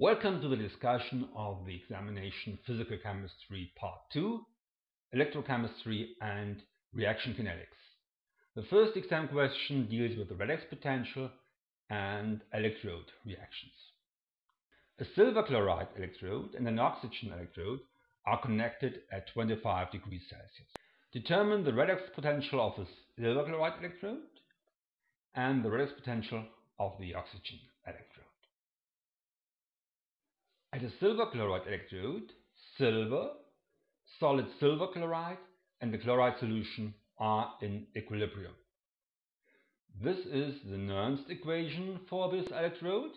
Welcome to the discussion of the examination Physical Chemistry Part 2, Electrochemistry and Reaction Kinetics. The first exam question deals with the redox potential and electrode reactions. A silver chloride electrode and an oxygen electrode are connected at 25 degrees Celsius. Determine the redox potential of the silver chloride electrode and the redox potential of the oxygen electrode. At a silver chloride electrode, silver, solid silver chloride and the chloride solution are in equilibrium. This is the Nernst equation for this electrode.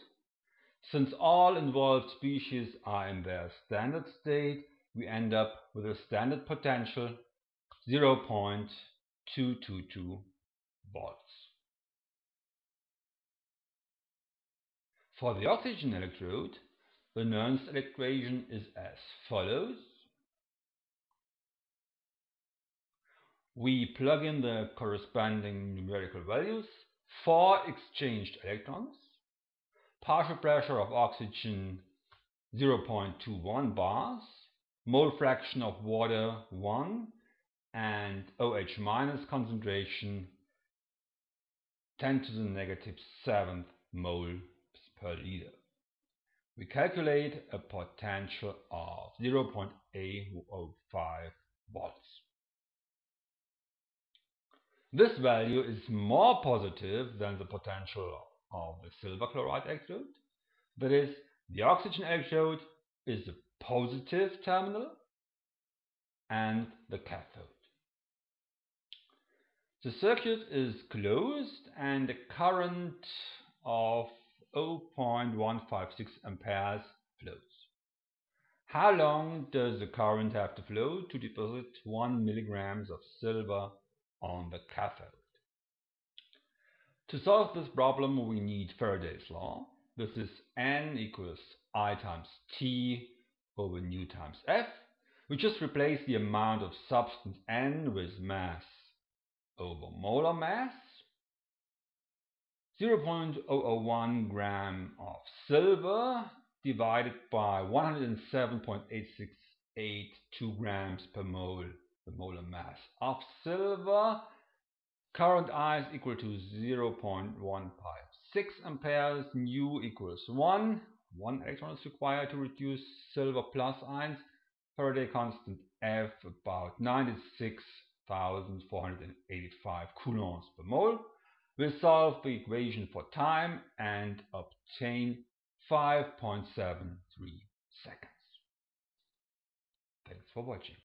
Since all involved species are in their standard state, we end up with a standard potential 0.222 volts. For the oxygen electrode, the Nernst equation is as follows. We plug in the corresponding numerical values. Four exchanged electrons, partial pressure of oxygen 0.21 bars, mole fraction of water 1, and OH minus concentration 10 to the negative 7th moles per liter. We calculate a potential of 0.805 volts. This value is more positive than the potential of the silver chloride electrode. That is, the oxygen electrode is the positive terminal and the cathode. The circuit is closed and the current of 0.156 amperes flows. How long does the current have to flow to deposit 1 milligrams of silver on the cathode? To solve this problem we need Faraday's law. This is N equals I times T over nu times F. We just replace the amount of substance N with mass over molar mass 0.001 gram of silver divided by 107.8682 grams per mole, the molar mass of silver. Current I is equal to 0.156 amperes, nu equals 1. One electron is required to reduce silver plus ions. Faraday constant F about 96,485 coulombs per mole. We solve the equation for time and obtain 5.73 seconds. Thanks for watching.